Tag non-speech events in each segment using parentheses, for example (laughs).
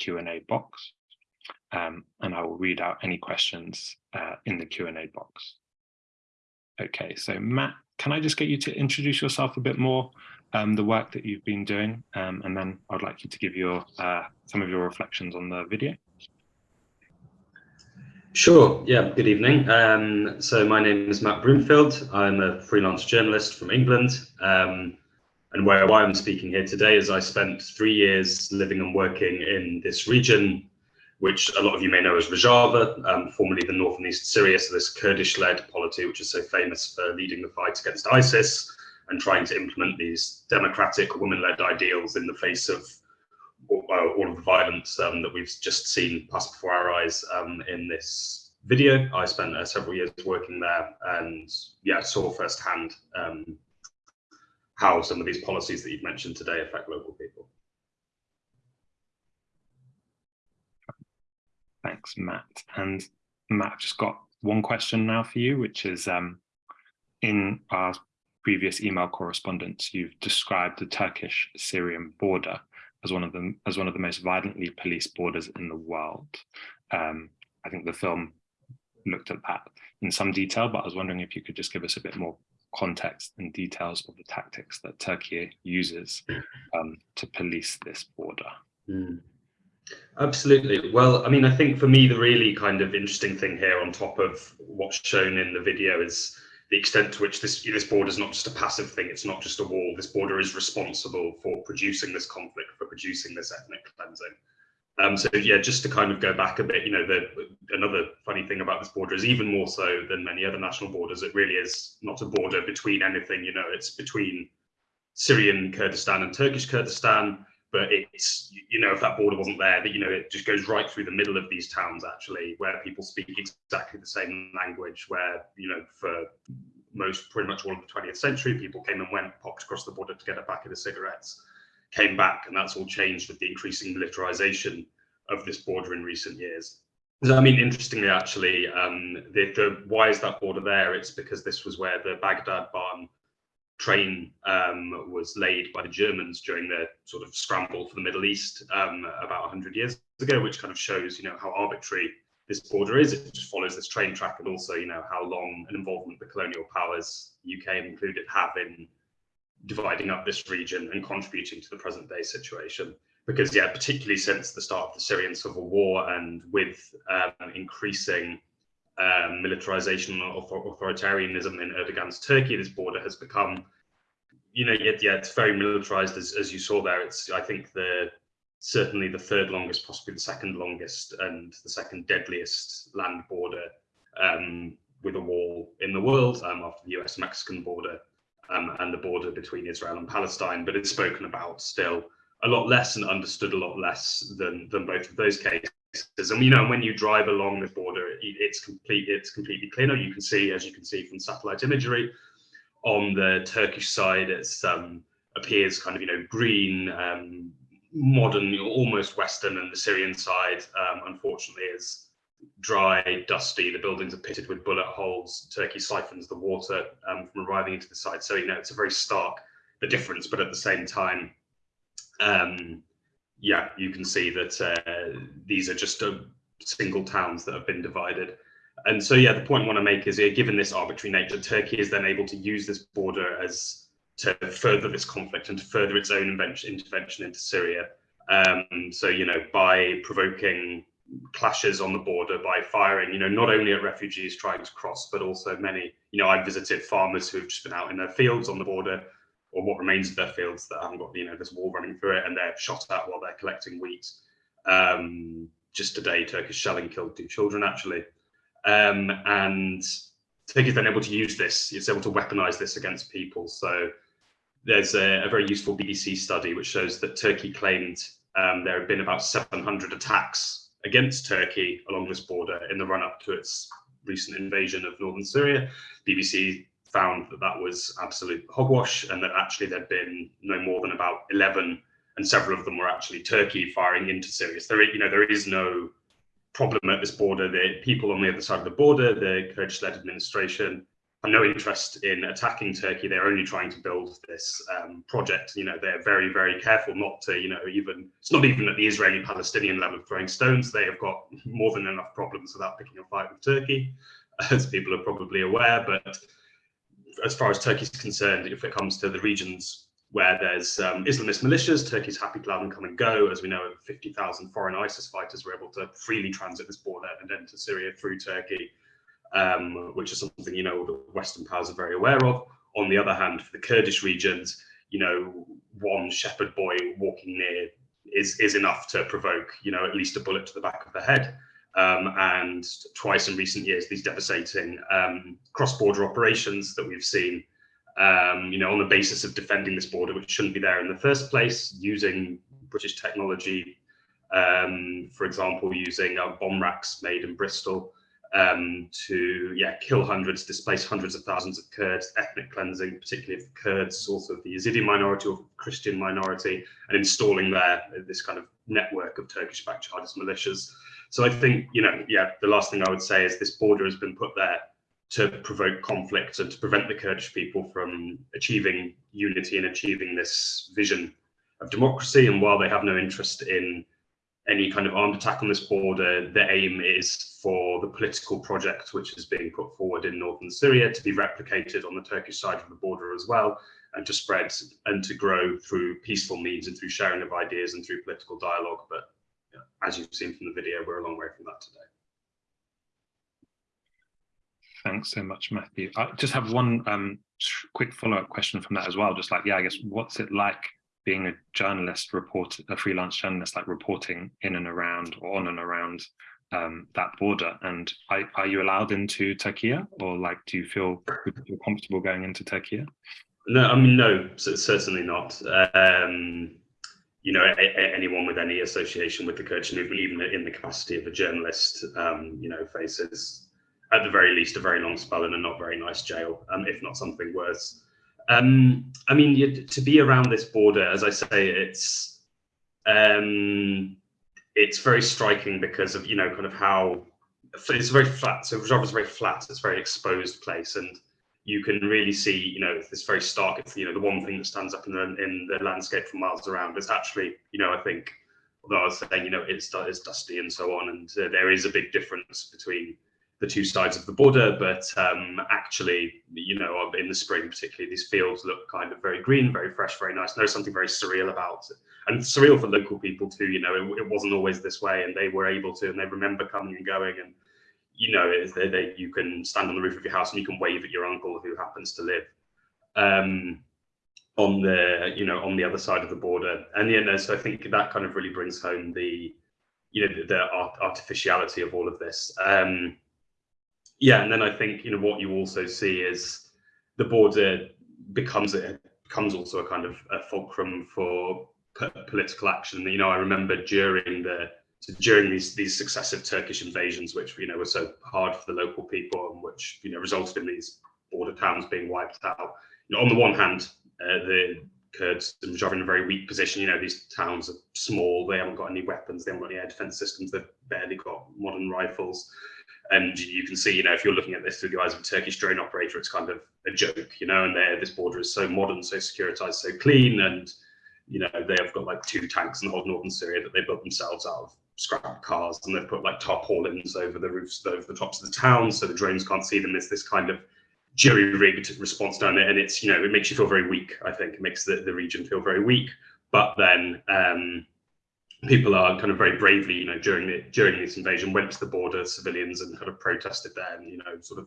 Q&A box, um, and I will read out any questions uh, in the Q&A box. Okay, so Matt, can I just get you to introduce yourself a bit more, um, the work that you've been doing, um, and then I'd like you to give your uh, some of your reflections on the video. Sure. Yeah. Good evening. Um, so my name is Matt Broomfield. I'm a freelance journalist from England. Um, and where why I'm speaking here today is I spent three years living and working in this region, which a lot of you may know as Rojava, um, formerly the north and east Syria. So this Kurdish-led polity, which is so famous for leading the fight against ISIS and trying to implement these democratic women-led ideals in the face of all of the violence um, that we've just seen pass before our eyes um, in this video. I spent uh, several years working there and yeah, saw firsthand um, how some of these policies that you've mentioned today affect local people. Thanks, Matt. And Matt, I've just got one question now for you, which is um, in our previous email correspondence, you've described the Turkish-Syrian border as one of the as one of the most violently policed borders in the world. Um, I think the film looked at that in some detail, but I was wondering if you could just give us a bit more context and details of the tactics that Turkey uses um, to police this border. Mm. Absolutely. Well, I mean, I think for me, the really kind of interesting thing here on top of what's shown in the video is the extent to which this this border is not just a passive thing, it's not just a wall. This border is responsible for producing this conflict, for producing this ethnic cleansing. Um, so yeah, just to kind of go back a bit, you know, the another funny thing about this border is even more so than many other national borders, it really is not a border between anything, you know, it's between Syrian Kurdistan and Turkish Kurdistan but it's you know if that border wasn't there that you know it just goes right through the middle of these towns actually where people speak exactly the same language where you know for most pretty much all of the 20th century people came and went popped across the border to get a packet of cigarettes came back and that's all changed with the increasing militarization of this border in recent years so, I mean, interestingly, actually, um, the, the, why is that border there? It's because this was where the Baghdad Bahn train um, was laid by the Germans during the sort of scramble for the Middle East um, about 100 years ago, which kind of shows, you know, how arbitrary this border is. It just follows this train track and also, you know, how long an involvement the colonial powers, UK included, have in dividing up this region and contributing to the present day situation. Because, yeah, particularly since the start of the Syrian civil war and with um, increasing um, militarization or authoritarianism in Erdogan's Turkey, this border has become, you know, yet yeah, it's very militarized as, as you saw there. It's I think the certainly the third longest, possibly the second longest, and the second deadliest land border um, with a wall in the world um, after the US-Mexican border um, and the border between Israel and Palestine. But it's spoken about still a lot less and understood a lot less than than both of those cases. And you know, when you drive along the border, it's complete. It's completely clear. You can see, as you can see from satellite imagery, on the Turkish side, it's um, appears kind of you know green, um, modern, almost Western, and the Syrian side, um, unfortunately, is dry, dusty. The buildings are pitted with bullet holes. Turkey siphons the water um, from arriving into the site. So you know, it's a very stark the difference, but at the same time. Um, yeah, you can see that uh, these are just uh, single towns that have been divided. And so, yeah, the point I want to make is, given this arbitrary nature, Turkey is then able to use this border as to further this conflict and to further its own intervention into Syria. Um, so, you know, by provoking clashes on the border, by firing, you know, not only at refugees trying to cross, but also many, you know, I visited farmers who have just been out in their fields on the border or what remains of their fields that haven't got you know this wall running through it, and they're shot at while they're collecting wheat. Um, just today, Turkish shelling killed two children actually, um, and Turkey's then able to use this. It's able to weaponize this against people. So there's a, a very useful BBC study which shows that Turkey claimed um, there have been about 700 attacks against Turkey along this border in the run-up to its recent invasion of northern Syria. BBC found that that was absolute hogwash and that actually there'd been no more than about 11 and several of them were actually Turkey firing into Syria. So there, you know, there is no problem at this border. The people on the other side of the border, the Kurdish-led administration, have no interest in attacking Turkey. They're only trying to build this um, project. You know, they're very, very careful not to, you know, even it's not even at the Israeli-Palestinian level of throwing stones. They have got more than enough problems without picking a fight with Turkey, (laughs) as people are probably aware. But as far as Turkey is concerned, if it comes to the regions where there's um, Islamist militias, Turkey's happy to let them come and go. As we know, 50,000 foreign ISIS fighters were able to freely transit this border and enter Syria through Turkey um, which is something you know the Western powers are very aware of. On the other hand, for the Kurdish regions, you know, one shepherd boy walking near is is enough to provoke you know at least a bullet to the back of the head. Um, and twice in recent years, these devastating um, cross-border operations that we've seen, um, you know, on the basis of defending this border, which shouldn't be there in the first place, using British technology, um, for example, using uh, bomb racks made in Bristol, um, to yeah kill hundreds, displace hundreds of thousands of Kurds, ethnic cleansing, particularly of Kurds, also of the Yazidi minority or Christian minority, and installing there this kind of network of Turkish-backed jihadist militias. So I think you know yeah the last thing I would say is this border has been put there to provoke conflict and to prevent the Kurdish people from achieving unity and achieving this vision of democracy. And while they have no interest in any kind of armed attack on this border, the aim is for the political project which is being put forward in northern Syria to be replicated on the Turkish side of the border as well, and to spread and to grow through peaceful means and through sharing of ideas and through political dialogue. But as you've seen from the video, we're a long way from that today. Thanks so much, Matthew. I just have one um, quick follow-up question from that as well. Just like, yeah, I guess what's it like being a journalist, report a freelance journalist, like reporting in and around or on and around um, that border. And are, are, you allowed into Turkey, or like, do you feel, feel comfortable going into Turkey? No, I mean, no, certainly not. Um, you know, a, anyone with any association with the Kurdish movement, even in the capacity of a journalist, um, you know, faces at the very least a very long spell in a not very nice jail, um, if not something worse. Um, I mean, you, to be around this border, as I say, it's um, it's very striking because of you know kind of how it's very flat. So Rojava is very flat. It's a very exposed place, and you can really see you know this very stark. It's you know the one thing that stands up in the in the landscape for miles around. It's actually you know I think although I was saying you know it's it's dusty and so on, and uh, there is a big difference between the two sides of the border, but um, actually, you know, in the spring particularly, these fields look kind of very green, very fresh, very nice. And there's something very surreal about it, and surreal for local people too. You know, it, it, wasn't always this way, and they were able to, and they remember coming and going, and you know, they, they, you can stand on the roof of your house and you can wave at your uncle who happens to live um, on the, you know, on the other side of the border, and you know, so I think that kind of really brings home the, you know, the, the art, artificiality of all of this. Um, yeah, and then I think you know what you also see is the border becomes it becomes also a kind of a fulcrum for political action. You know, I remember during the during these these successive Turkish invasions, which you know were so hard for the local people and which you know resulted in these border towns being wiped out. You know, on the one hand, uh, the Kurds are in a very weak position. You know, these towns are small; they haven't got any weapons, they haven't got any air defense systems, they've barely got modern rifles. And you can see, you know, if you're looking at this through the eyes of a Turkish drone operator, it's kind of a joke, you know, and this border is so modern, so securitized, so clean. And, you know, they have got like two tanks in the whole northern Syria that they built themselves out of scrap cars and they've put like tarpaulins over the roofs, over the tops of the town so the drones can't see them. There's this kind of jury rigged response down there. And it's, you know, it makes you feel very weak, I think. It makes the, the region feel very weak. But then, um, people are kind of very bravely, you know, during the during this invasion, went to the border, civilians, and kind of protested there, and you know, sort of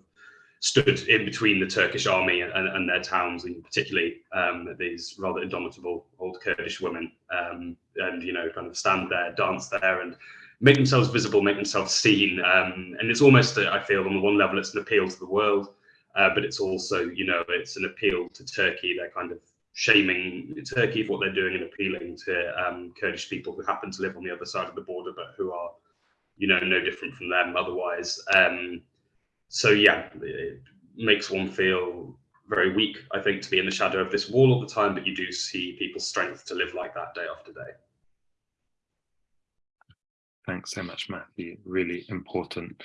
stood in between the Turkish army and, and their towns, and particularly um, these rather indomitable old Kurdish women, um, and you know, kind of stand there, dance there, and make themselves visible, make themselves seen. Um, and it's almost, I feel, on the one level, it's an appeal to the world, uh, but it's also, you know, it's an appeal to Turkey. They're kind of shaming Turkey for what they're doing and appealing to um, Kurdish people who happen to live on the other side of the border, but who are, you know, no different from them otherwise. So yeah, it makes one feel very weak, I think, to be in the shadow of this wall all the time, but you do see people's strength to live like that day after day. Thanks so much, Matthew. Really important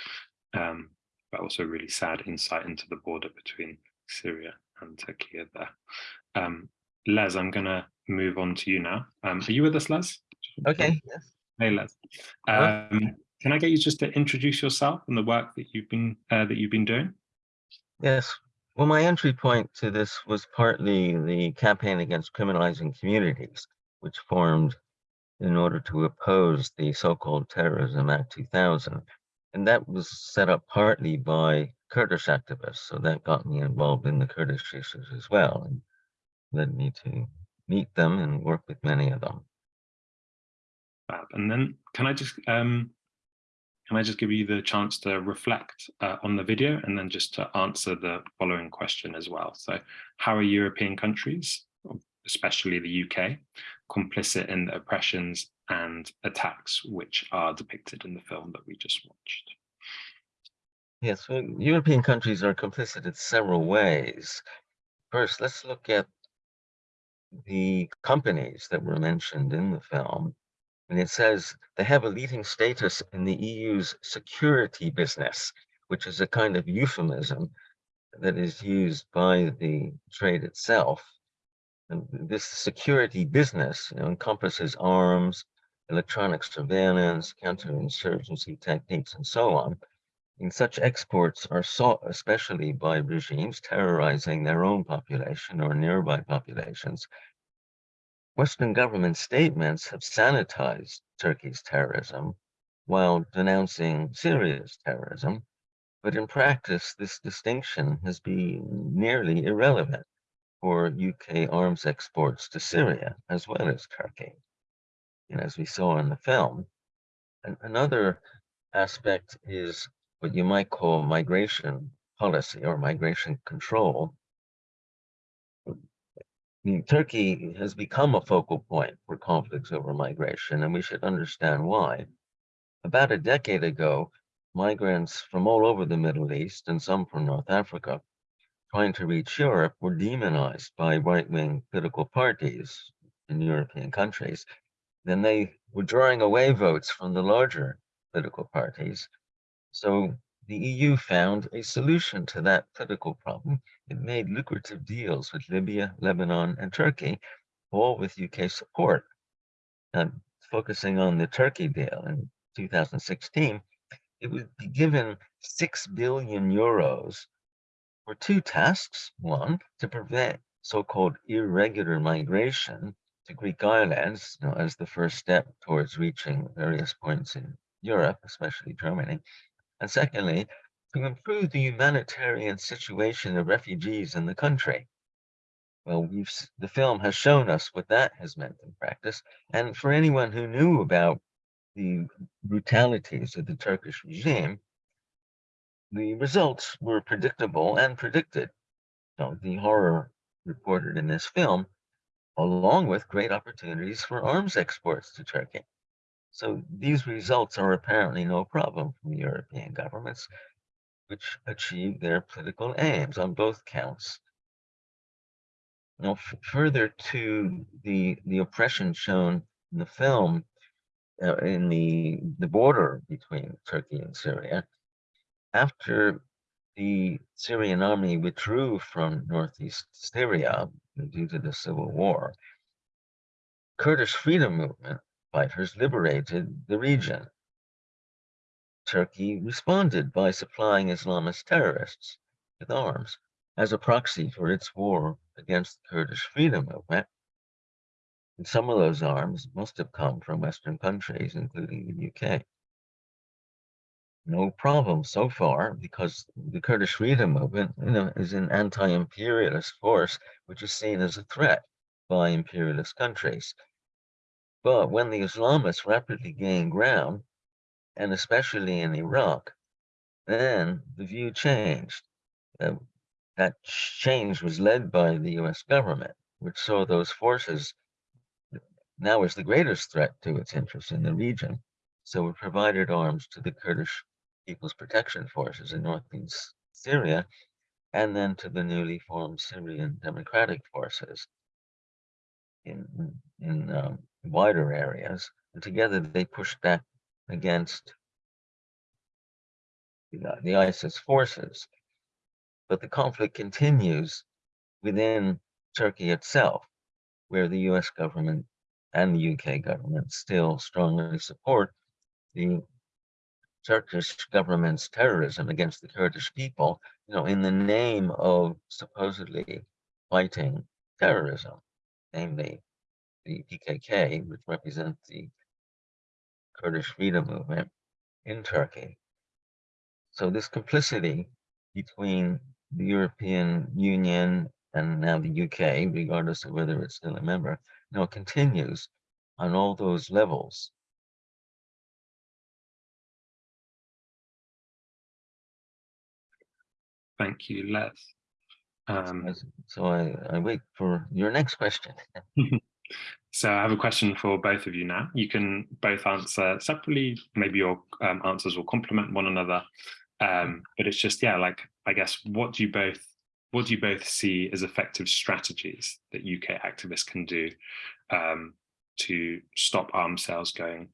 um, but also really sad insight into the border between Syria and Turkey there. Um, Les, I'm going to move on to you now. Um, are you with us, Les? Okay. Yes. Hey, Les. Um, can I get you just to introduce yourself and the work that you've been uh, that you've been doing? Yes. Well, my entry point to this was partly the campaign against criminalizing communities, which formed in order to oppose the so-called Terrorism Act 2000. And that was set up partly by Kurdish activists. So that got me involved in the Kurdish issues as well and led me to meet them and work with many of them. And then can I just um, can I just give you the chance to reflect uh, on the video and then just to answer the following question as well. So how are European countries, especially the UK, complicit in the oppressions and attacks which are depicted in the film that we just watched? Yes, well, European countries are complicit in several ways. First, let's look at the companies that were mentioned in the film. And it says they have a leading status in the EU's security business, which is a kind of euphemism that is used by the trade itself. And this security business you know, encompasses arms, electronic surveillance, counterinsurgency techniques, and so on. And such exports are sought especially by regimes terrorizing their own population or nearby populations Western government statements have sanitized Turkey's terrorism while denouncing Syria's terrorism, but in practice, this distinction has been nearly irrelevant for UK arms exports to Syria as well as Turkey. And as we saw in the film, and another aspect is what you might call migration policy or migration control, Mm, turkey has become a focal point for conflicts over migration, and we should understand why. About a decade ago, migrants from all over the Middle East and some from North Africa trying to reach Europe were demonized by right-wing political parties in European countries. Then they were drawing away votes from the larger political parties. So the EU found a solution to that political problem. It made lucrative deals with Libya, Lebanon, and Turkey, all with UK support. And focusing on the Turkey deal in 2016, it would be given 6 billion euros for two tasks. One, to prevent so-called irregular migration to Greek islands you know, as the first step towards reaching various points in Europe, especially Germany. And secondly, to improve the humanitarian situation of refugees in the country. Well, we've the film has shown us what that has meant in practice. And for anyone who knew about the brutalities of the Turkish regime, the results were predictable and predicted. So the horror reported in this film, along with great opportunities for arms exports to Turkey. So these results are apparently no problem from European governments, which achieve their political aims on both counts. Now, further to the, the oppression shown in the film, uh, in the, the border between Turkey and Syria, after the Syrian army withdrew from northeast Syria due to the civil war, Kurdish freedom movement fighters liberated the region. Turkey responded by supplying Islamist terrorists with arms as a proxy for its war against the Kurdish freedom movement. And some of those arms must have come from Western countries, including the UK. No problem so far, because the Kurdish freedom movement you know, is an anti-imperialist force, which is seen as a threat by imperialist countries. But when the Islamists rapidly gained ground, and especially in Iraq, then the view changed. Uh, that change was led by the US government, which saw those forces now as the greatest threat to its interests in the region. So it provided arms to the Kurdish People's Protection Forces in northeast Syria, and then to the newly formed Syrian Democratic Forces in, in um, wider areas. And together they pushed back against the, uh, the ISIS forces. But the conflict continues within Turkey itself, where the US government and the UK government still strongly support the Turkish government's terrorism against the Kurdish people, you know, in the name of supposedly fighting terrorism, namely the PKK, which represents the Kurdish freedom movement in Turkey. So this complicity between the European Union and now the UK, regardless of whether it's still a member, now continues on all those levels. Thank you, Les. Um, so I, I wait for your next question. (laughs) so I have a question for both of you now. You can both answer separately. Maybe your um, answers will complement one another. Um, but it's just, yeah, like, I guess, what do you both what do you both see as effective strategies that UK activists can do um, to stop arms sales going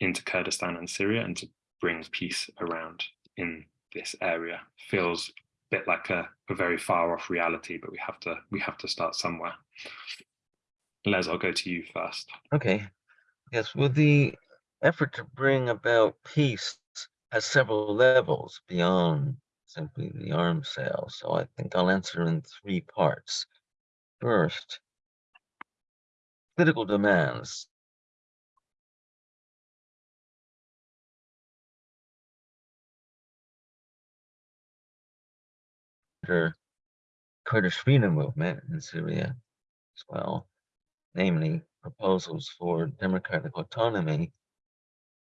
into Kurdistan and Syria and to bring peace around in this area? Feels a bit like a, a very far off reality, but we have to we have to start somewhere. Les, I'll go to you first. Okay. Yes, well, the effort to bring about peace has several levels beyond simply the arms sale. So I think I'll answer in three parts. First, political demands. Kurdish freedom movement in Syria as well, namely proposals for democratic autonomy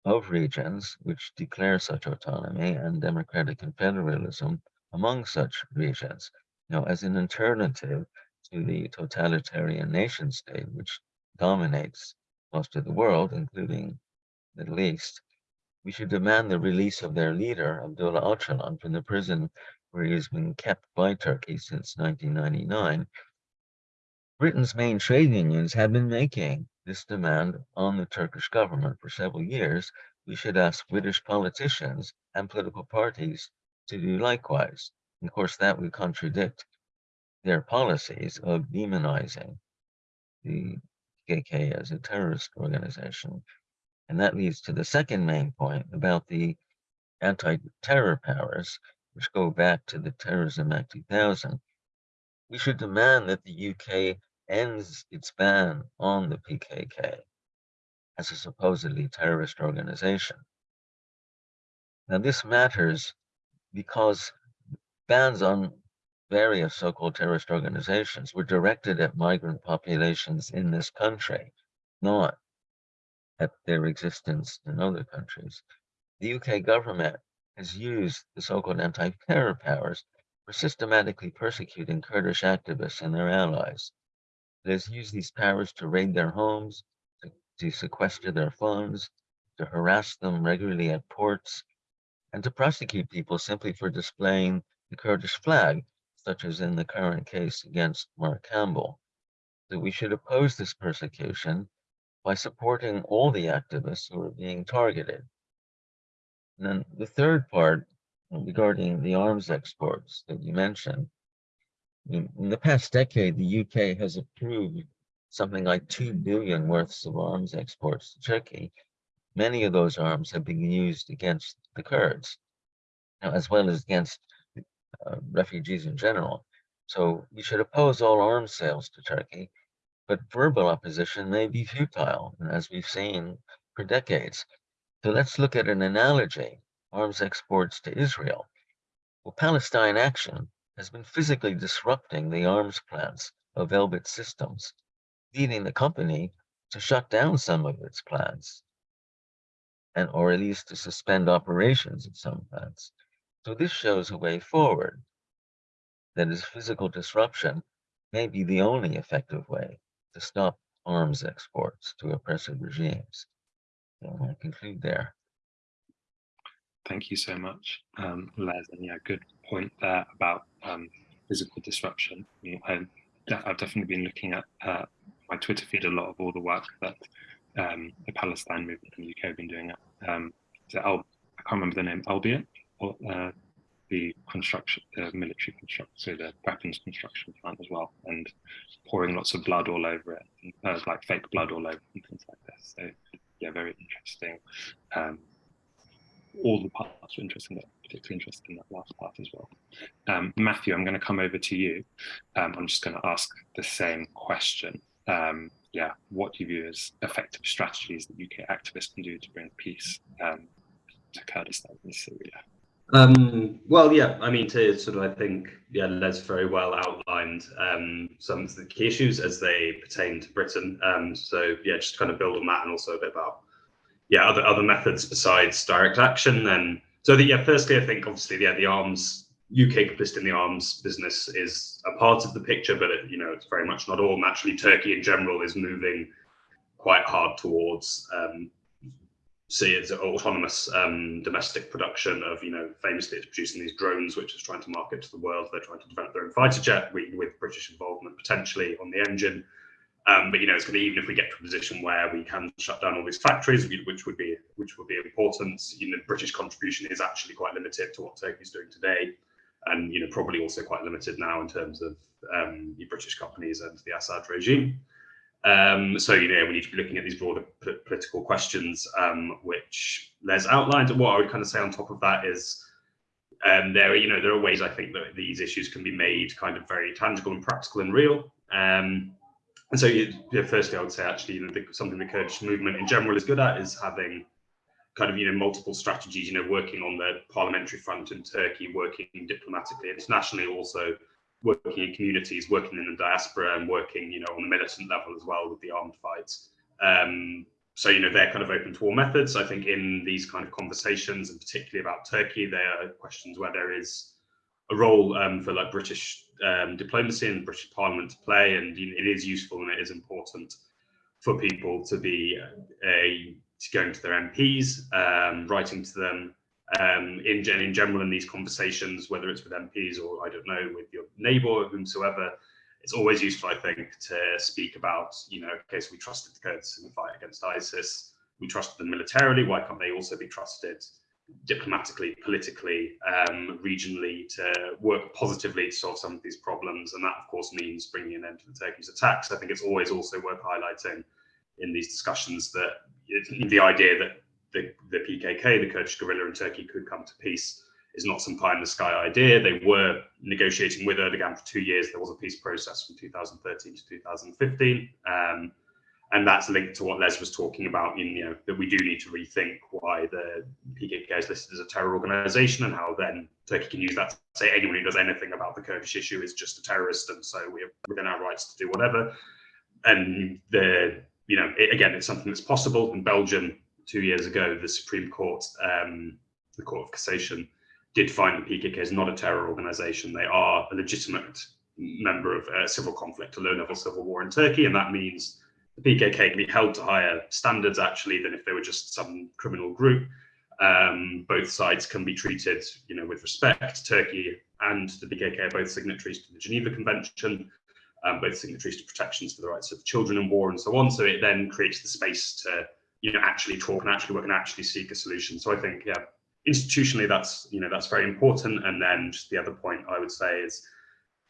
of regions which declare such autonomy and democratic confederalism among such regions, you know, as an alternative to the totalitarian nation state which dominates most of the world, including the Middle East. We should demand the release of their leader, Abdullah Öcalan, from the prison where he has been kept by Turkey since 1999. Britain's main trade unions have been making this demand on the Turkish government for several years, we should ask British politicians and political parties to do likewise. And of course, that would contradict their policies of demonizing the PKK as a terrorist organization. And that leads to the second main point about the anti-terror powers, which go back to the Terrorism Act 2000. We should demand that the UK ends its ban on the PKK as a supposedly terrorist organization. Now, this matters because bans on various so-called terrorist organizations were directed at migrant populations in this country, not at their existence in other countries. The UK government has used the so-called anti-terror powers for systematically persecuting Kurdish activists and their allies. Has used these powers to raid their homes, to, to sequester their funds, to harass them regularly at ports, and to prosecute people simply for displaying the Kurdish flag, such as in the current case against Mark Campbell. That we should oppose this persecution by supporting all the activists who are being targeted. And then the third part regarding the arms exports that you mentioned, in, the past decade, the UK has approved something like 2 billion worths of arms exports to Turkey. Many of those arms have been used against the Kurds, as well as against uh, refugees in general. So we should oppose all arms sales to Turkey, but verbal opposition may be futile, as we've seen for decades. So let's look at an analogy, arms exports to Israel. Well, Palestine Action has been physically disrupting the arms plants of Elbit Systems, leading the company to shut down some of its plants, and or at least to suspend operations at some plants. So this shows a way forward. That is, physical disruption may be the only effective way to stop arms exports to oppressive regimes. So I conclude there. Thank you so much, um, Les. And yeah, good point there about um, physical disruption. I, have definitely been looking at uh, my Twitter feed a lot of all the work that um, the Palestine movement in the UK have been doing. Um, I can't remember the name, Elbit, uh, the construction, the military construction, so the weapons construction plant as well, and pouring lots of blood all over it, uh, like fake blood all over and things like this. So yeah, very interesting. Um, all the parts were interesting, but particularly interested in that last part as well. Um, Matthew, I'm going to come over to you. Um, I'm just going to ask the same question. Um, yeah, what do you view as effective strategies that UK activists can do to bring peace um, to Kurdistan and Syria? Um, well, yeah, I mean, to sort of, I think, yeah, Les very well outlined um, some of the key issues as they pertain to Britain. So, yeah, just kind of build on that and also a bit about, yeah, other other methods besides direct action. And so, the, yeah, firstly, I think obviously, yeah, the arms UK complicit in the arms business is a part of the picture, but it, you know, it's very much not all. Naturally, Turkey in general is moving quite hard towards um, see it's autonomous um, domestic production of, you know, famously it's producing these drones, which is trying to market to the world. They're trying to develop their own fighter jet with, with British involvement potentially on the engine. Um, but you know, it's going to even if we get to a position where we can shut down all these factories, which would be which would be important. You know, British contribution is actually quite limited to what Turkey's doing today, and you know, probably also quite limited now in terms of um, the British companies and the Assad regime. Um, so, you know, we need to be looking at these broader political questions, um, which Les outlined. And what I would kind of say on top of that is um, there, are, you know, there are ways I think that these issues can be made kind of very tangible and practical and real. Um, and so, you know, firstly, I would say actually, you know, the, something the Kurdish movement in general is good at is having kind of, you know, multiple strategies, you know, working on the parliamentary front in Turkey, working diplomatically, internationally also, working in communities, working in the diaspora, and working, you know, on the militant level as well with the armed fights. Um, so, you know, they're kind of open to all methods. I think in these kind of conversations, and particularly about Turkey, there are questions where there is a role um, for like British um, diplomacy and British Parliament to play, and it is useful and it is important for people to be a to going to their MPs, um, writing to them, um, in, in general in these conversations, whether it's with MPs or I don't know, with your neighbor or whomsoever, it's always useful, I think, to speak about, you know, okay, so we trusted the Kurds in the fight against ISIS, we trusted them militarily, why can't they also be trusted diplomatically, politically, um, regionally to work positively to solve some of these problems? And that, of course, means bringing an end to the Turkish attacks. I think it's always also worth highlighting in these discussions that the idea that the, the PKK, the Kurdish guerrilla in Turkey, could come to peace is not some pie in the sky idea. They were negotiating with Erdogan for two years. There was a peace process from 2013 to 2015. Um, and that's linked to what Les was talking about, in, you know, that we do need to rethink why the PKK is listed as a terror organization and how then Turkey can use that to say anyone who does anything about the Kurdish issue is just a terrorist. And so we're within our rights to do whatever. And the, you know, it, again, it's something that's possible. In Belgium, two years ago, the Supreme Court, um, the Court of Cassation, did find the PKK is not a terror organization. They are a legitimate member of a civil conflict, a low-level civil war in Turkey, and that means the PKK can be held to higher standards actually than if they were just some criminal group. Um, both sides can be treated, you know, with respect. Turkey and the PKK are both signatories to the Geneva Convention, um, both signatories to protections for the rights of children in war and so on. So it then creates the space to you know actually talk and actually work and actually seek a solution. So I think yeah, institutionally that's you know that's very important. And then just the other point I would say is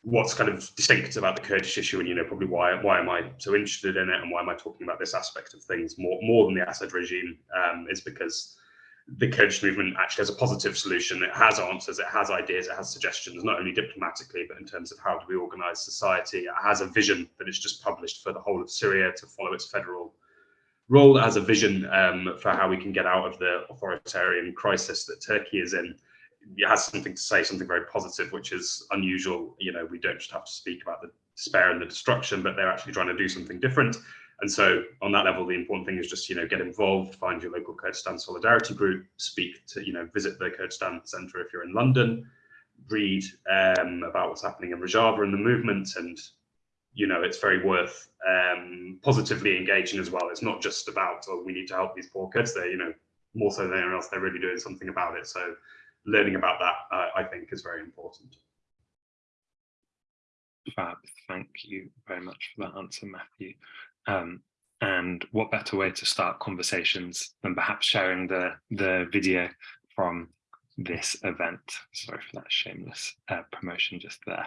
what's kind of distinct about the Kurdish issue and you know probably why why am I so interested in it and why am I talking about this aspect of things more more than the Assad regime um, is because the Kurdish movement actually has a positive solution. It has answers, it has ideas, it has suggestions, not only diplomatically, but in terms of how do we organize society. It has a vision that it's just published for the whole of Syria to follow its federal role as a vision um, for how we can get out of the authoritarian crisis that Turkey is in. Has something to say, something very positive, which is unusual. You know, we don't just have to speak about the despair and the destruction, but they're actually trying to do something different. And so on that level, the important thing is just, you know, get involved, find your local Kurdistan solidarity group, speak to, you know, visit the Kurdistan Centre if you're in London, read um, about what's happening in Rojava and the movement and you know, it's very worth um, positively engaging as well. It's not just about, oh, we need to help these poor kids. They're, you know, more so than anyone else, they're really doing something about it. So learning about that, uh, I think, is very important. Fab, thank you very much for that answer, Matthew. Um, and what better way to start conversations than perhaps sharing the, the video from this event. Sorry for that shameless uh, promotion just there.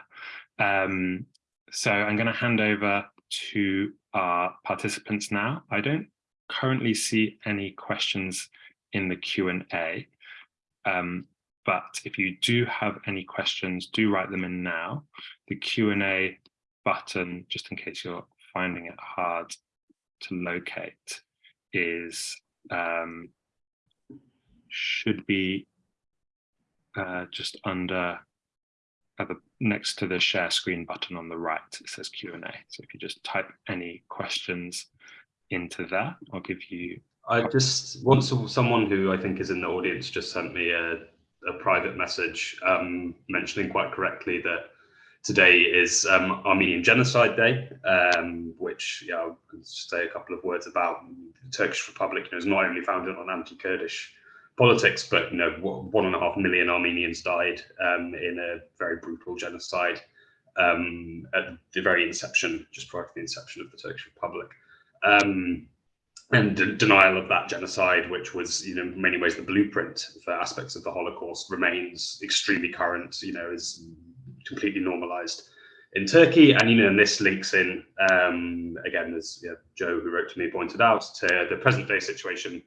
Um, so I'm going to hand over to our participants now. I don't currently see any questions in the Q&A, um, but if you do have any questions, do write them in now. The Q&A button, just in case you're finding it hard to locate, is um, should be uh, just under the next to the share screen button on the right, it says Q&A. So if you just type any questions into that, I'll give you. I just want someone who I think is in the audience just sent me a, a private message um, mentioning quite correctly that today is um, Armenian Genocide Day, um, which yeah, I'll say a couple of words about. The Turkish Republic you know, is not only founded on anti-Kurdish politics, but you know, one and a half million Armenians died um, in a very brutal genocide um, at the very inception, just prior to the inception of the Turkish Republic. Um, and denial of that genocide, which was, you know, in many ways the blueprint for aspects of the Holocaust, remains extremely current. You know, is completely normalized in Turkey, and you know, and this links in um, again, as Joe, who wrote to me, pointed out, to the present day situation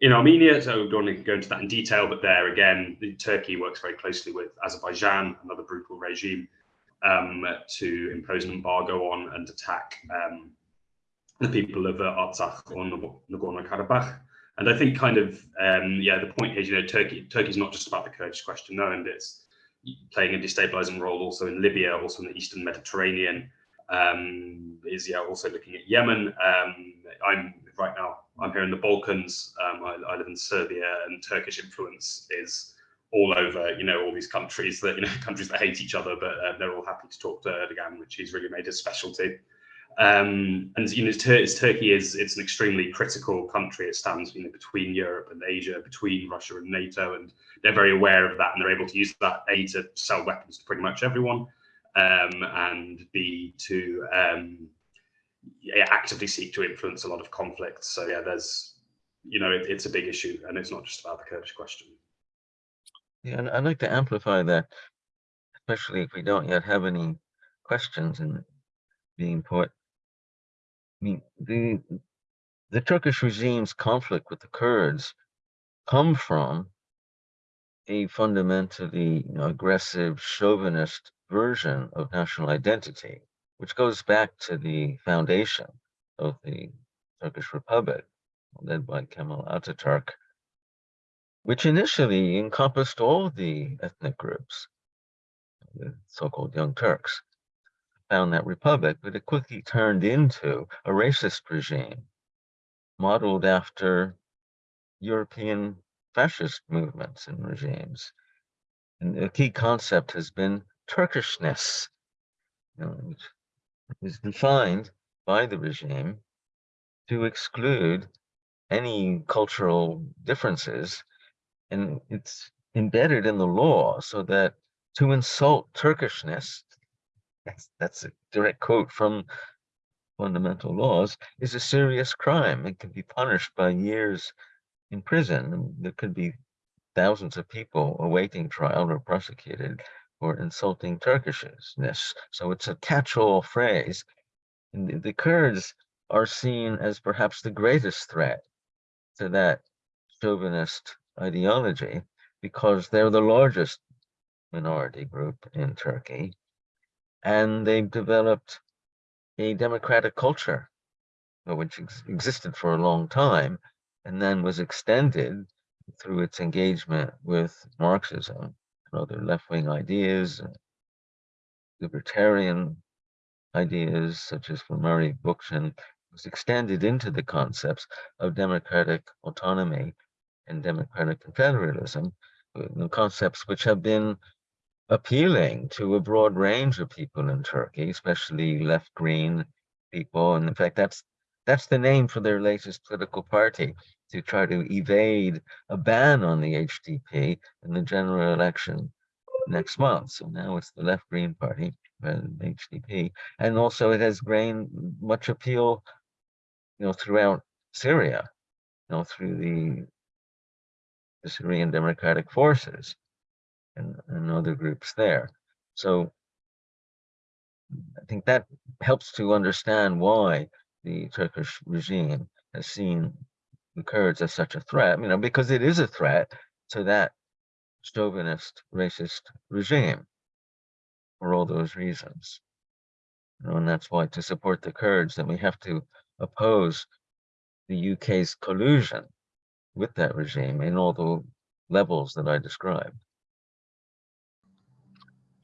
in Armenia, so we don't want to go into that in detail, but there again, Turkey works very closely with Azerbaijan, another brutal regime, um, to impose an embargo on and attack um, the people of uh, Artsakh or Nagorno-Karabakh. And I think kind of, um, yeah, the point here, you know, Turkey, Turkey's not just about the Kurdish question, no, and it's playing a destabilizing role also in Libya, also in the Eastern Mediterranean, um, is yeah, also looking at Yemen. Um, I'm right now I'm here in the Balkans. Um, I, I, live in Serbia, and Turkish influence is all over. You know, all these countries that you know (laughs) countries that hate each other, but uh, they're all happy to talk to Erdogan, which he's really made his specialty. Um, and you know, Tur Turkey is it's an extremely critical country. It stands you know between Europe and Asia, between Russia and NATO, and they're very aware of that, and they're able to use that a to sell weapons to pretty much everyone, um, and b to um, yeah, actively seek to influence a lot of conflicts. So yeah, there's, you know, it, it's a big issue and it's not just about the Kurdish question. Yeah, and I'd like to amplify that, especially if we don't yet have any questions and being put. I mean, the, the Turkish regime's conflict with the Kurds come from a fundamentally you know, aggressive chauvinist version of national identity which goes back to the foundation of the Turkish Republic, led by Kemal Ataturk, which initially encompassed all the ethnic groups, the so-called Young Turks, found that republic, but it quickly turned into a racist regime modeled after European fascist movements and regimes. And the key concept has been Turkishness, you know, which is defined by the regime to exclude any cultural differences and it's embedded in the law so that to insult Turkishness, that's, that's a direct quote from fundamental laws, is a serious crime. It can be punished by years in prison. There could be thousands of people awaiting trial or prosecuted for insulting Turkishness. So it's a catch-all phrase. And the, the Kurds are seen as perhaps the greatest threat to that chauvinist ideology because they're the largest minority group in Turkey. And they've developed a democratic culture, which ex existed for a long time and then was extended through its engagement with Marxism and other left-wing ideas, libertarian ideas such as from Murray Bookchin was extended into the concepts of democratic autonomy and democratic confederalism, uh, concepts which have been appealing to a broad range of people in Turkey, especially left-green people. And in fact, that's that's the name for their latest political party to try to evade a ban on the HDP in the general election next month. So now it's the Left Green Party uh, HDP. And also it has gained much appeal, you know, throughout Syria, you know, through the, the Syrian Democratic Forces. And, and other groups there. So I think that helps to understand why the Turkish regime has seen the Kurds as such a threat, you know, because it is a threat to that chauvinist, racist regime for all those reasons. You know, and that's why to support the Kurds, then we have to oppose the UK's collusion with that regime in all the levels that I described.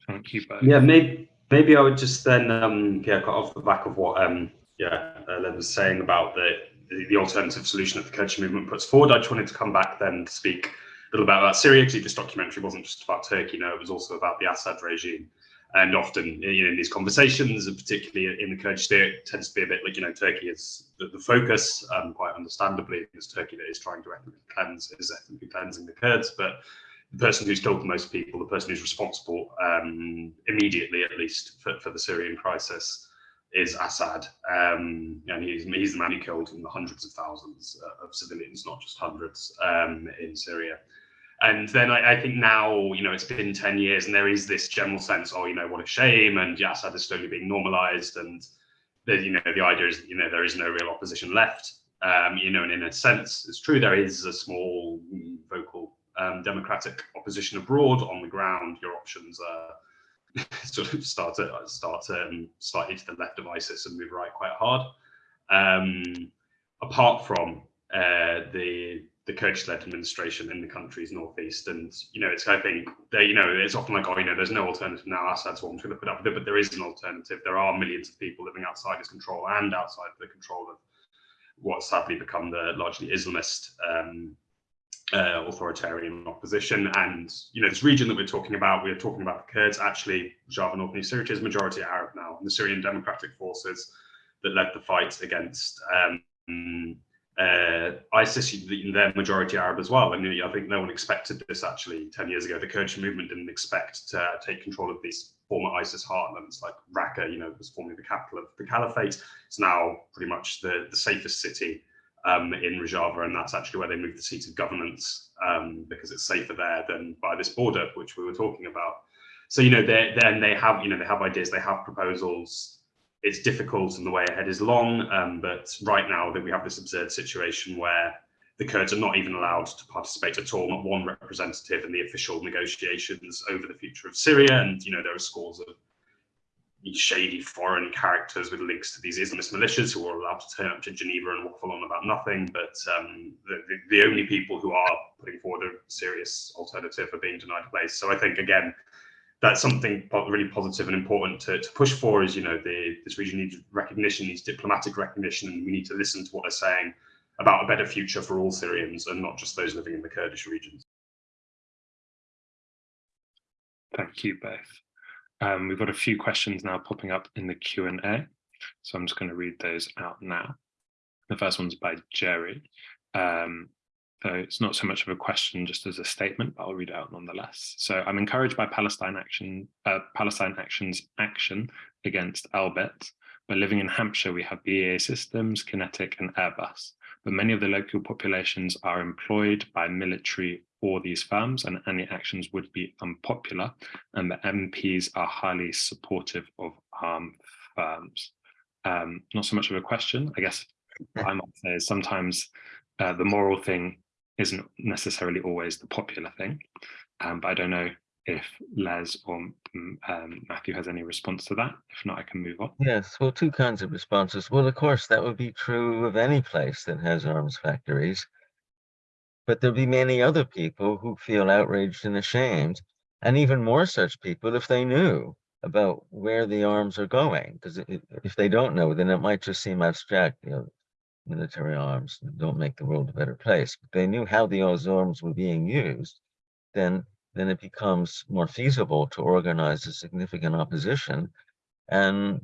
Thank you both. Yeah, maybe maybe I would just then um yeah, cut off the back of what um yeah, uh, Len was saying about the, the, the alternative solution that the Kurdish movement puts forward. I just wanted to come back then to speak a little bit about Syria because this documentary wasn't just about Turkey, no, it was also about the Assad regime. And often, you know, in these conversations, and particularly in the Kurdish state, it tends to be a bit like, you know, Turkey is the, the focus, um, quite understandably, it's Turkey that is trying to ethnically cleanse, is ethnically cleansing the Kurds. But the person who's killed the most people, the person who's responsible um, immediately, at least, for, for the Syrian crisis, is Assad, um, and he's he's the man who killed the hundreds of thousands of civilians, not just hundreds, um, in Syria. And then I, I, think now, you know, it's been 10 years and there is this general sense, oh, you know, what a shame. And Assad is slowly being normalized. And, the, you know, the idea is, you know, there is no real opposition left. Um, you know, and in a sense, it's true, there is a small vocal um, democratic opposition abroad on the ground. Your options are (laughs) sort of start to start um, slightly to the left of ISIS and move right quite hard. Um, apart from uh, the the Kurdish-led administration in the country's northeast, and you know, it's I think they, you know, it's often like, oh, you know, there's no alternative now. Assad's one to put up with it, but there is an alternative. There are millions of people living outside his control and outside the control of what sadly become the largely Islamist um, uh, authoritarian opposition. And, you know, this region that we're talking about, we're talking about the Kurds, actually, Rojava, North East Syria is majority Arab now, and the Syrian Democratic Forces that led the fight against um, uh, ISIS, they're majority Arab as well. And I think no one expected this actually 10 years ago. The Kurdish movement didn't expect to take control of these former ISIS heartlands like Raqqa, you know, was formerly the capital of the caliphate. It's now pretty much the, the safest city um, in Rojava, and that's actually where they moved the seat of governance um, because it's safer there than by this border, which we were talking about. So you know, then they have you know they have ideas, they have proposals. It's difficult, and the way ahead is long. Um, but right now, that we have this absurd situation where the Kurds are not even allowed to participate at all, not one representative in the official negotiations over the future of Syria. And you know, there are scores of shady foreign characters with links to these Islamist militias who are allowed to turn up to Geneva and waffle on about nothing. But um, the, the, only people who are putting forward a serious alternative are being denied a place. So I think, again, that's something really positive and important to, to push for is, you know, the, this region needs recognition, needs diplomatic recognition, and we need to listen to what they're saying about a better future for all Syrians and not just those living in the Kurdish regions. Thank you both. Um, we've got a few questions now popping up in the Q&A. So I'm just going to read those out now. The first one's by Jerry. Um, so it's not so much of a question just as a statement, but I'll read it out nonetheless. So I'm encouraged by Palestine action, uh, Palestine Action's action against Elbit. But living in Hampshire, we have BAE Systems, QinetiQ and Airbus. But many of the local populations are employed by military or these firms and any actions would be unpopular and the MPs are highly supportive of armed firms. Um, not so much of a question, I guess I might say is sometimes uh, the moral thing isn't necessarily always the popular thing, um, but I don't know if Les or mm, um, Matthew has any response to that. If not, I can move on. Yes, well, two kinds of responses. Well, of course, that would be true of any place that has arms factories. But there'll be many other people who feel outraged and ashamed, and even more such people if they knew about where the arms are going. Because if they don't know, then it might just seem abstract, you know, military arms don't make the world a better place. But they knew how those arms were being used, then then it becomes more feasible to organize a significant opposition and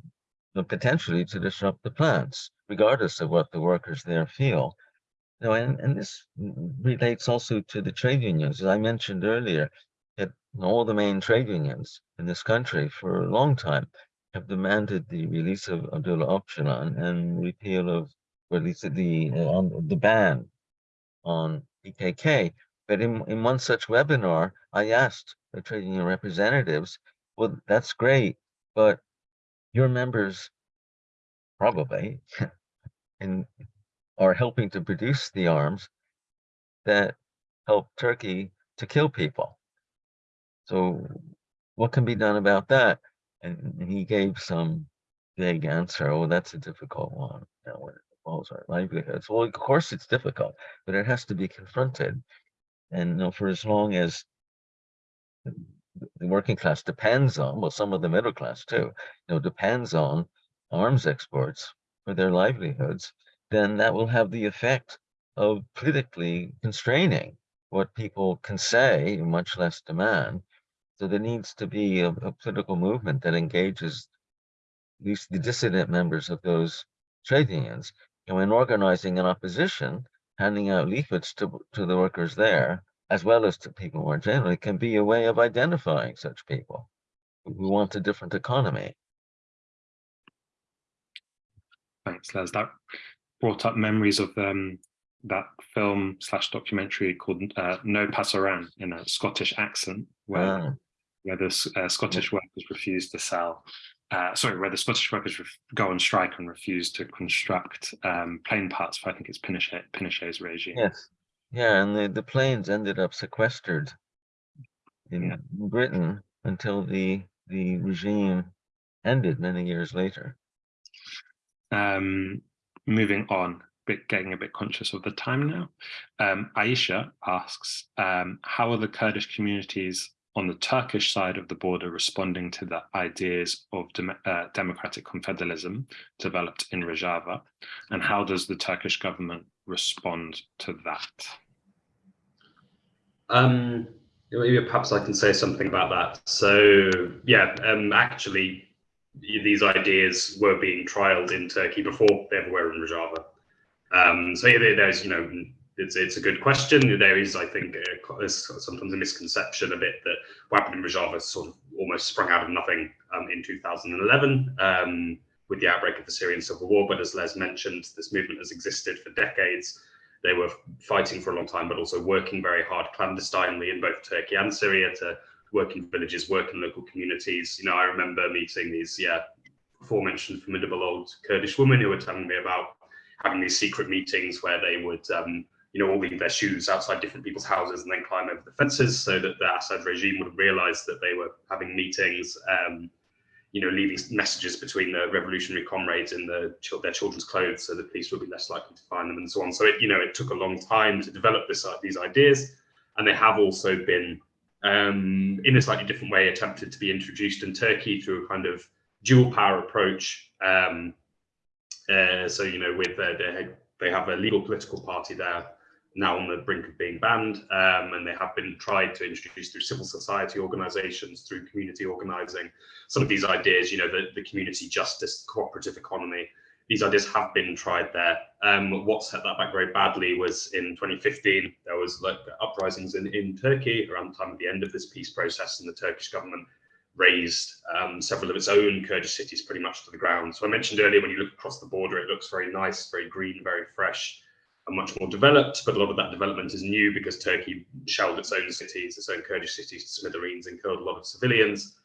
potentially to disrupt the plants, regardless of what the workers there feel. No, and, and this relates also to the trade unions. As I mentioned earlier, that all the main trade unions in this country for a long time have demanded the release of Abdullah Öcalan and repeal of, or at least the uh, on the ban on PKK. But in, in one such webinar, I asked the trade union representatives, well, that's great, but your members probably (laughs) are helping to produce the arms that help Turkey to kill people. So what can be done about that? And, he gave some vague answer. Oh, that's a difficult one. You know, our livelihoods. Well, of course it's difficult, but it has to be confronted. And you know, for as long as the working class depends on, well, some of the middle class too, you know, depends on arms exports for their livelihoods, then that will have the effect of politically constraining what people can say, much less demand. So there needs to be a, a political movement that engages at least the dissident members of those trade unions. And when organizing an opposition, handing out leaflets to, to the workers there, as well as to people more generally, can be a way of identifying such people who want a different economy. Thanks, Les. That brought up memories of um, that film slash documentary called uh, No Pasaran in a Scottish accent, where ah. where the uh, Scottish workers refused to sell. Uh, sorry, where the Scottish workers go on strike and refuse to construct um, plane parts for I think it's Pinochet, Pinochet's regime. Yes, yeah, and the, the planes ended up sequestered in yeah. Britain until the the regime ended many years later. Um, moving on, bit getting a bit conscious of the time now. Um, Aisha asks, um, how are the Kurdish communities on the Turkish side of the border responding to the ideas of dem uh, democratic confederalism developed in Rojava? And how does the Turkish government respond to that? Um, perhaps I can say something about that. So yeah, um, actually, these ideas were being trialed in Turkey before they were in Rojava. Um, so yeah, there's you know it's it's a good question. There is, I think, uh, sometimes a misconception a bit that what happened in Rojava sort of almost sprung out of nothing um, in 2011 um, with the outbreak of the Syrian civil war. But as Les mentioned, this movement has existed for decades. They were fighting for a long time, but also working very hard clandestinely in both Turkey and Syria to work in villages, work in local communities. You know, I remember meeting these, yeah, aforementioned formidable old Kurdish women who were telling me about having these secret meetings where they would, um, you know, all leave their shoes outside different people's houses and then climb over the fences so that the Assad regime would realize that they were having meetings. Um, you know, leaving messages between the revolutionary comrades in the, their children's clothes so the police would be less likely to find them and so on. So, it, you know, it took a long time to develop this, uh, these ideas. And they have also been, um, in a slightly different way, attempted to be introduced in Turkey through a kind of dual power approach. Um, uh, so, you know, with uh, they have a legal political party there now on the brink of being banned, um, and they have been tried to introduce through civil society organizations, through community organizing. Some of these ideas, you know, the, the community justice, cooperative economy, these ideas have been tried there. Um, what set that back very badly was in 2015, there was like uprisings in, in Turkey around the time of the end of this peace process, and the Turkish government razed um, several of its own Kurdish cities pretty much to the ground. So I mentioned earlier, when you look across the border, it looks very nice, very green, very fresh are much more developed, but a lot of that development is new because Turkey shelled its own cities, its own Kurdish cities to smithereens and killed a lot of civilians.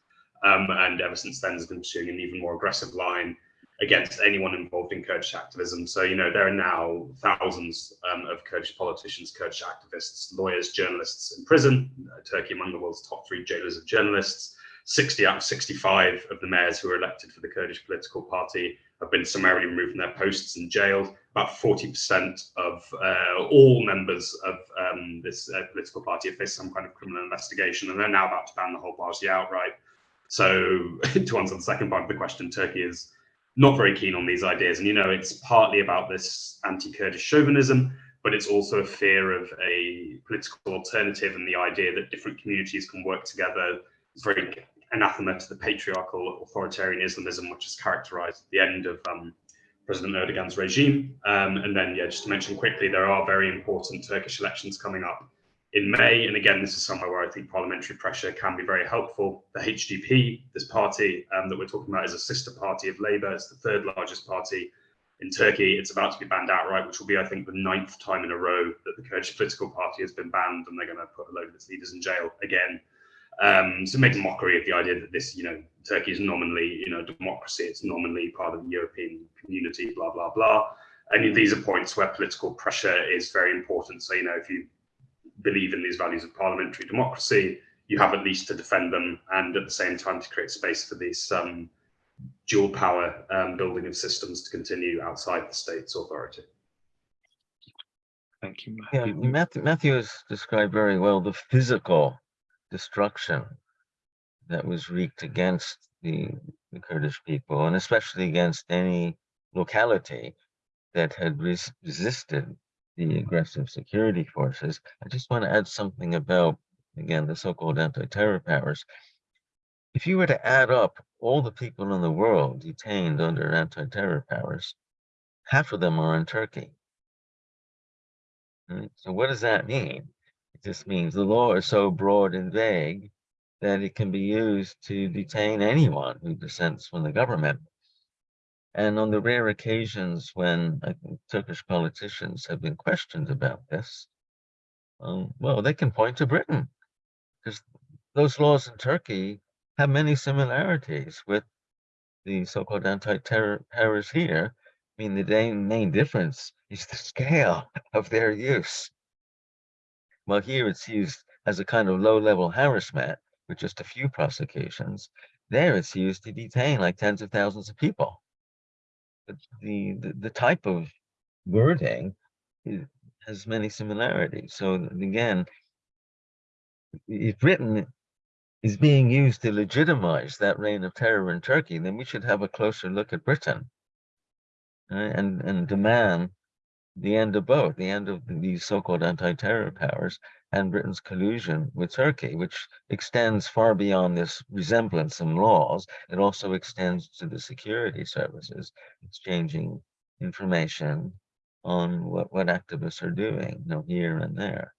Um, and ever since then has been pursuing an even more aggressive line against anyone involved in Kurdish activism. So, you know, there are now thousands um, of Kurdish politicians, Kurdish activists, lawyers, journalists in prison. Uh, Turkey among the world's top three jailers of journalists. 60 out of 65 of the mayors who were elected for the Kurdish political party have been summarily removed from their posts and jailed. About 40% of uh, all members of um, this uh, political party have faced some kind of criminal investigation, and they're now about to ban the whole party outright. So, (laughs) to answer the second part of the question, Turkey is not very keen on these ideas. And, you know, it's partly about this anti Kurdish chauvinism, but it's also a fear of a political alternative and the idea that different communities can work together. It's very anathema to the patriarchal authoritarian Islamism, which has characterized the end of um, President Erdogan's regime. Um, and then, yeah, just to mention quickly, there are very important Turkish elections coming up in May. And again, this is somewhere where I think parliamentary pressure can be very helpful. The HDP, this party um, that we're talking about, is a sister party of Labour. It's the third largest party In Turkey, it's about to be banned outright, which will be, I think, the ninth time in a row that the Kurdish political party has been banned, and they're going to put a load of its leaders in jail again. Um, so it makes a mockery of the idea that this, you know, Turkey is nominally, you know, democracy. It's nominally part of the European community, blah blah blah. And these are points where political pressure is very important. So you know, if you believe in these values of parliamentary democracy, you have at least to defend them, and at the same time to create space for these um, dual power um, building of systems to continue outside the state's authority. Thank you, Matthew. Yeah, Matthew, Matthew has described very well the physical destruction that was wreaked against the, the Kurdish people, and especially against any locality that had res resisted the aggressive security forces. I just want to add something about, again, the so-called anti-terror powers. If you were to add up all the people in the world detained under anti-terror powers, half of them are in Turkey. So what does that mean? Just means the law is so broad and vague that it can be used to detain anyone who dissents from the government. And on the rare occasions when Turkish politicians have been questioned about this, um, well, they can point to Britain because those laws in Turkey have many similarities with the so-called anti-terror here. I mean, the main difference is the scale (laughs) of their use. Well, here it's used as a kind of low-level harassment with just a few prosecutions. There it's used to detain like tens of thousands of people. But the, the, the type of wording has many similarities. So again, if Britain is being used to legitimize that reign of terror in Turkey, then we should have a closer look at Britain and, and demand the end of both, the end of these so-called anti-terror powers and Britain's collusion with Turkey, which extends far beyond this resemblance in laws. It also extends to the security services, exchanging information on what, what activists are doing, you know, here and there.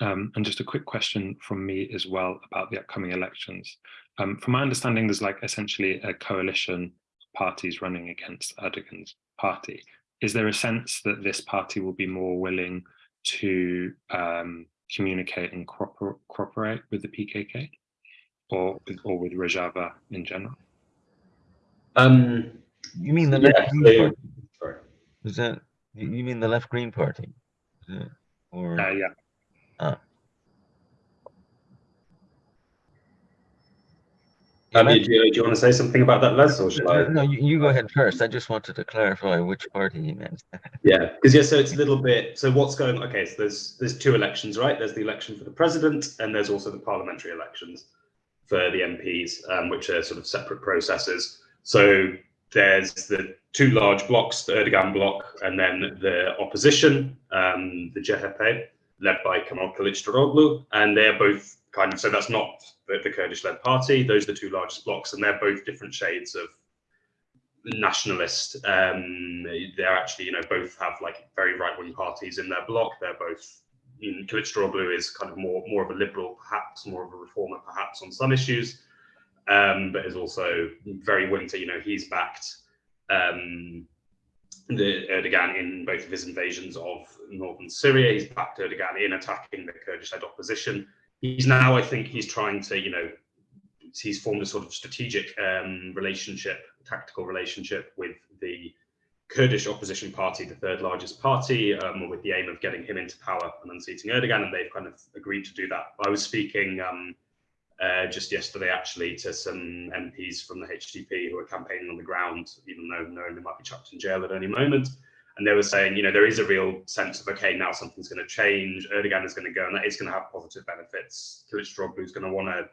Um, and just a quick question from me as well about the upcoming elections. Um, from my understanding, there's like essentially a coalition of parties running against Erdogan's party. Is there a sense that this party will be more willing to um, communicate and cooperate with the PKK or with, or with Rojava in general? Um, you mean the left green party? Is that you mean the left green party? Or uh, yeah. Ah. Um, do, you, do, you, want to say something about that, Les, or should I? No, you, you, go ahead first. I just wanted to clarify which party you meant. (laughs) yeah, because yeah, so it's a little bit. So what's going? Okay, so there's there's two elections, right? There's the election for the president, and there's also the parliamentary elections for the MPs, um, which are sort of separate processes. So there's the two large blocks, the Erdogan bloc, and then the opposition, um, the CHP, led by Kemal Kılıçdaroğlu, and they're both kind of so that's not the, the Kurdish-led party. Those are the two largest blocks, and they're both different shades of nationalist. Um, they're actually, you know, both have like very right-wing parties in their bloc. They're both. You know, Kılıçdaroğlu is kind of more more of a liberal, perhaps more of a reformer, perhaps on some issues, um, but is also very willing to. You know, he's backed um, the Erdogan in both of his invasions of northern Syria. He's backed Erdogan in attacking the Kurdish-led opposition he's now, I think, he's trying to, you know, he's formed a sort of strategic um, relationship, tactical relationship with the Kurdish opposition party, the third largest party, um, with the aim of getting him into power and unseating Erdogan, and they've kind of agreed to do that. I was speaking um, uh, just yesterday, actually, to some MPs from the HDP who are campaigning on the ground, even though knowing they might be chucked in jail at any moment and they were saying, you know, there is a real sense of okay, now something's going to change. Erdogan is going to go, and that is going to have positive benefits. Kılıçdaroğlu is going to want to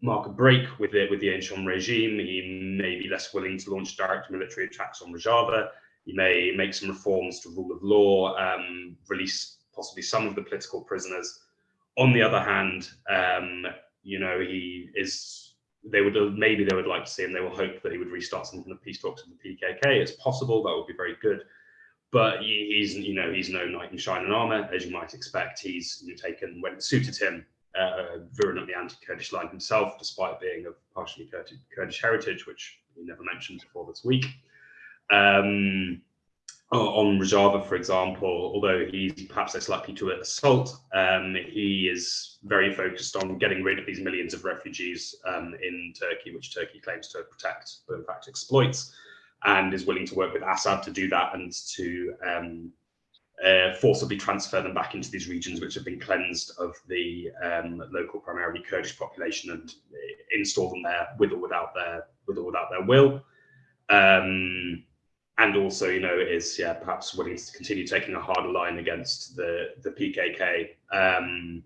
mark a break with it with the ancient regime. He may be less willing to launch direct military attacks on Rojava. He may make some reforms to rule of law, um, release possibly some of the political prisoners. On the other hand, um, you know, he is. They would maybe they would like to see, him. they will hope that he would restart some kind of peace talks with the PKK. It's possible that would be very good but he's you know he's no knight in shining armor as you might expect. He's taken when it suited him uh, virulently anti-Kurdish line himself, despite being of partially Kurdish heritage, which we never mentioned before this week. Um, on Rojava, for example, although he's perhaps less likely to assault, um, he is very focused on getting rid of these millions of refugees um, in Turkey, which Turkey claims to protect, but in fact exploits, and is willing to work with Assad to do that and to um, uh, forcibly transfer them back into these regions which have been cleansed of the um, local, primarily Kurdish population, and install them there with or without their with or without their will. Um, and also, you know, is yeah perhaps willing to continue taking a harder line against the the PKK, um,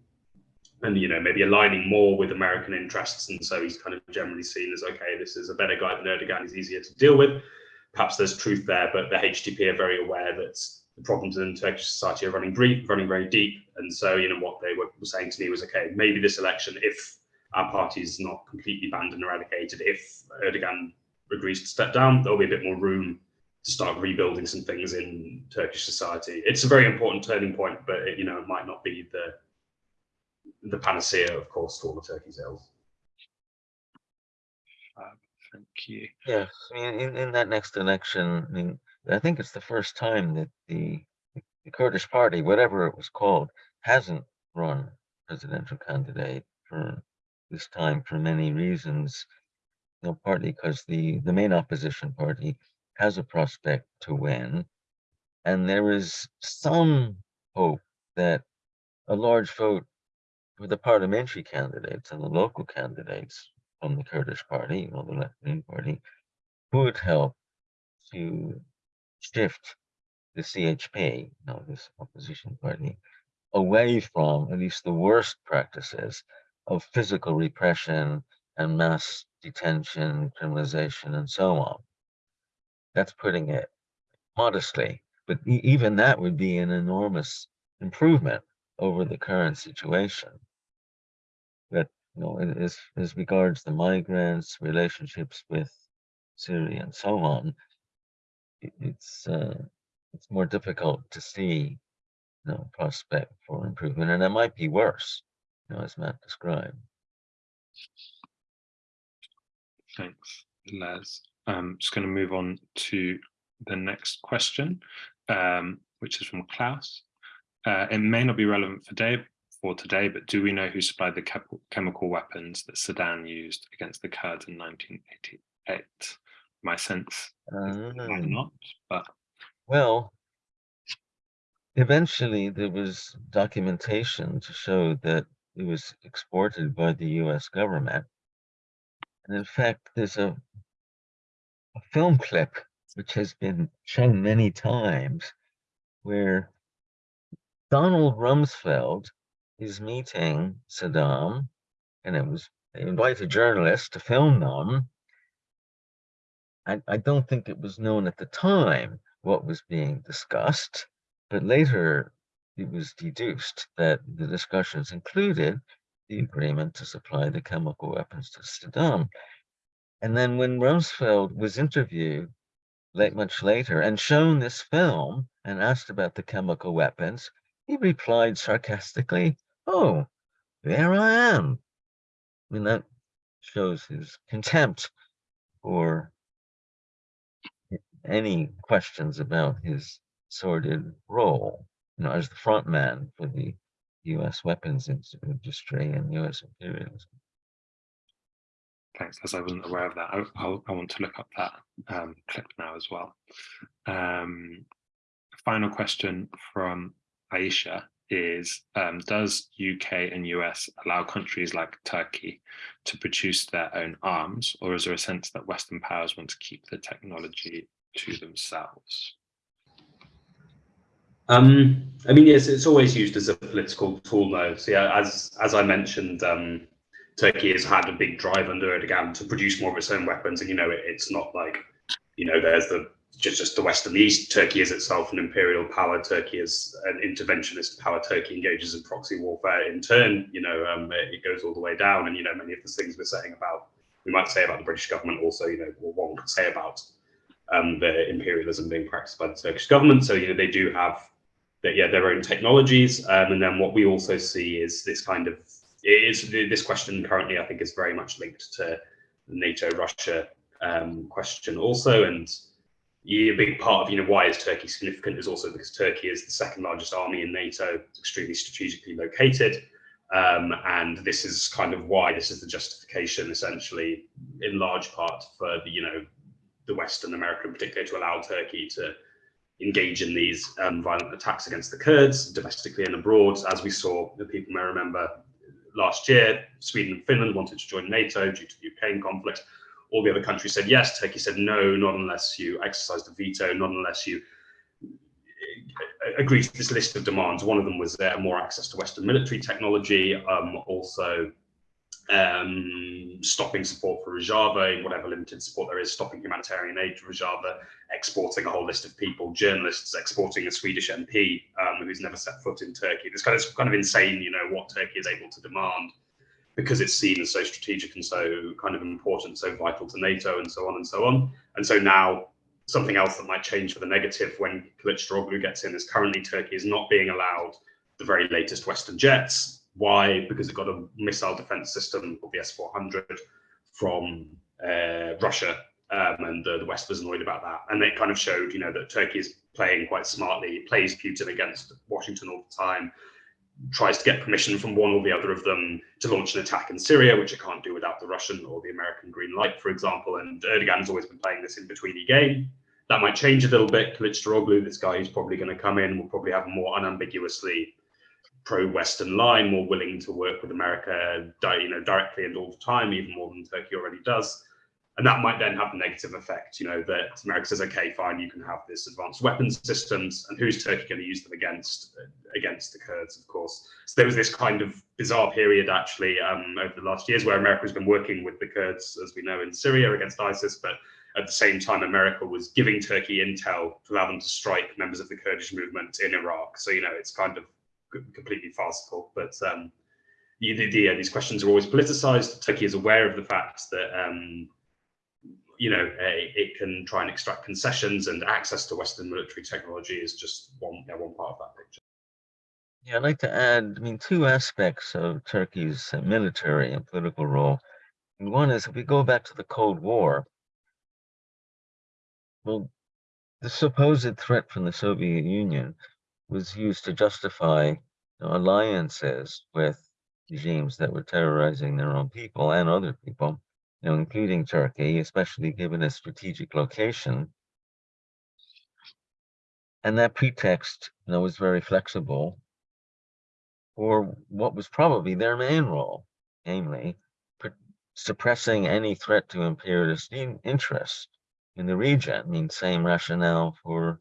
and you know maybe aligning more with American interests. And so he's kind of generally seen as okay, this is a better guy than Erdogan. He's easier to deal with. Perhaps there's truth there, but the HDP are very aware that the problems in Turkish society are running deep, running very deep. And so, you know, what they were saying to me was, okay, maybe this election, if our party is not completely banned and eradicated, if Erdogan agrees to step down, there'll be a bit more room to start rebuilding some things in Turkish society. It's a very important turning point, but it, you know, it might not be the the panacea, of course, for all of Turkey's ills. Thank you. Yes, I mean, in, in that next election, I mean, I think it's the first time that the, the Kurdish party, whatever it was called, hasn't run presidential candidate for this time for many reasons. You know, partly because the, the main opposition party has a prospect to win. And there is some hope that a large vote for the parliamentary candidates and the local candidates from the Kurdish party, or the left-wing party, would help to shift the CHP, know, this opposition party, away from at least the worst practices of physical repression and mass detention, criminalization, and so on. That's putting it modestly, but e even that would be an enormous improvement over the current situation. But you know, as, as regards the migrants, relationships with Syria, and so on, it's uh, it's more difficult to see you know, prospect for improvement, and it might be worse, you know, as Matt described. Thanks, Les. I'm just going to move on to the next question, um, which is from Klaus. Uh, it may not be relevant for, day, for today, but do we know who supplied the chemical weapons that Saddam used against the Kurds in 1988? My sense uh, not, but well, eventually there was documentation to show that it was exported by the U.S. government, and in fact, there's a a film clip which has been shown many times where Donald Rumsfeld is meeting Saddam, and it was invited journalists to film them. I, I don't think it was known at the time what was being discussed, but later it was deduced that the discussions included the agreement to supply the chemical weapons to Saddam. And then when Rumsfeld was interviewed late, much later and shown this film and asked about the chemical weapons, he replied sarcastically, oh, there I am. I mean, that shows his contempt for any questions about his sordid role, you know, as the front man for the U.S. weapons industry and U.S. imperialism. Thanks, as I wasn't aware of that. I, I, I want to look up that um, clip now as well. Um, final question from Aisha is, um, does UK and US allow countries like Turkey to produce their own arms, or is there a sense that Western powers want to keep the technology to themselves? Um, I mean, yes, it's always used as a political tool, though. So yeah, as as I mentioned, um, Turkey has had a big drive under Erdogan to produce more of its own weapons, and you know, it, it's not like you know, there's the just just the West and the East. Turkey is itself an imperial power. Turkey is an interventionist power. Turkey engages in proxy warfare. In turn, you know, um, it, it, goes all the way down, and you know, many of the things we're saying about we might say about the British government, also, you know, one could say about um, the imperialism being practiced by the Turkish government. So you know, they do have that, yeah, their own technologies, um, and then what we also see is this kind of is this question currently, I think, is very much linked to the NATO Russia um, question also. And a big part of you know why is Turkey significant is also because Turkey is the second largest army in NATO, It's extremely strategically located. Um, and this is kind of why this is the justification essentially in large part for the you know the Western America in particular to allow Turkey to engage in these um, violent attacks against the Kurds domestically and abroad. As we saw, the people may remember last year, Sweden and Finland wanted to join NATO due to the Ukraine conflict. All the other countries said yes. Turkey said no, not unless you exercise the veto, not unless you uh, agree to this list of demands. One of them was uh, more access to Western military technology, um, also um, stopping support for Rojava, whatever limited support there is, stopping humanitarian aid to Rojava, exporting a whole list of people, journalists, exporting a Swedish MP um, who's never set foot in Turkey. This kind of kind of insane, you know, what Turkey is able to demand because it's seen as so strategic and so kind of important, so vital to NATO and so on and so on. And so now something else that might change for the negative when Kılıçdaroğlu gets in is currently Turkey is not being allowed the very latest Western jets. Why? Because it got a missile defense system called the S-400 from uh, Russia um, and the, the, West was annoyed about that. And it kind of showed, you know, that Turkey is playing quite smartly, it plays Putin against Washington all the time, tries to get permission from one or the other of them to launch an attack in Syria, which it can't do without the Russian or the American green light, for example. And Erdogan has always been playing this in-betweeny game. That might change a little bit. Kılıçdaroğlu, this guy who's probably going to come in, will probably have a more unambiguously pro-Western line, more willing to work with America, you know, directly and all the time, even more than Turkey already does and that might then have a negative effect, you know, that America says, okay, fine, you can have this advanced weapons systems, and who's Turkey going to use them against against the Kurds, of course. So there was this kind of bizarre period actually um, over the last years where America has been working with the Kurds, as we know, in Syria against ISIS, but at the same time, America was giving Turkey intel to allow them to strike members of the Kurdish movement in Iraq. So, you know, it's kind of completely farcical, but um, the, the, these questions are always politicized. Turkey is aware of the fact that um, you know, a, it can try and extract concessions and access to Western military technology is just one, yeah, one part of that picture. Yeah, I'd like to add, I mean, two aspects of Turkey's military and political role. One is if we go back to the Cold War, well, the supposed threat from the Soviet Union was used to justify you know, alliances with regimes that were terrorizing their own people and other people know, including Turkey, especially given its strategic location. And that pretext, you know, was very flexible for what was probably their main role, namely suppressing any threat to imperialist interest in the region. I mean, same rationale for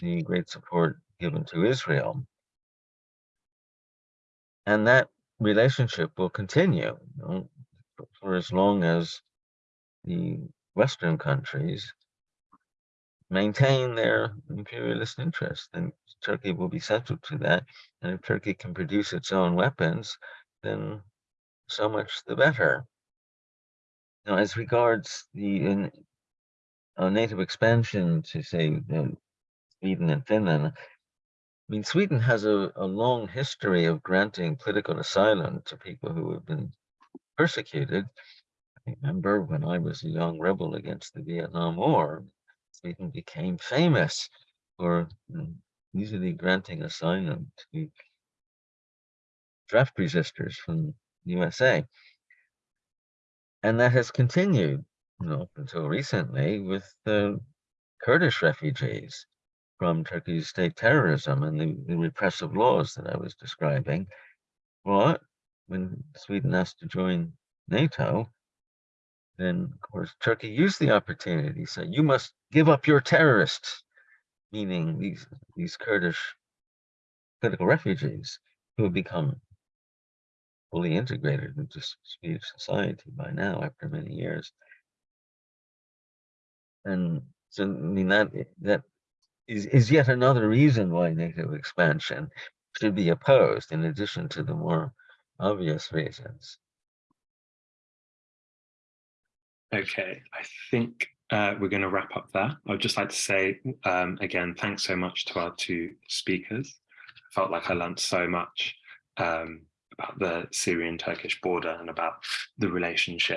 the great support given to Israel. And that relationship will continue. You know, for as long as the Western countries maintain their imperialist interests, then Turkey will be central to that. And if Turkey can produce its own weapons, then so much the better. Now, as regards the in, uh, NATO expansion to say Sweden and Finland, I mean, Sweden has a, a long history of granting political asylum to people who have been persecuted. I remember when I was a young rebel against the Vietnam War, Sweden became famous for mm, easily granting asylum to draft resistors from the USA. And that has continued you know, up until recently with the Kurdish refugees from Turkey's state terrorism and the, the repressive laws that I was describing. Well, when Sweden asked to join NATO, then of course Turkey used the opportunity. So you must give up your terrorists, meaning these these Kurdish political refugees who have become fully integrated into Swedish society by now after many years. And so I mean that that is, is yet another reason why NATO expansion should be opposed in addition to the more obvious reasons. Okay, I think uh, we're going to wrap up there. I'd just like to say um, again, thanks so much to our two speakers. I felt like I learned so much um, about the Syrian-Turkish border and about the relationship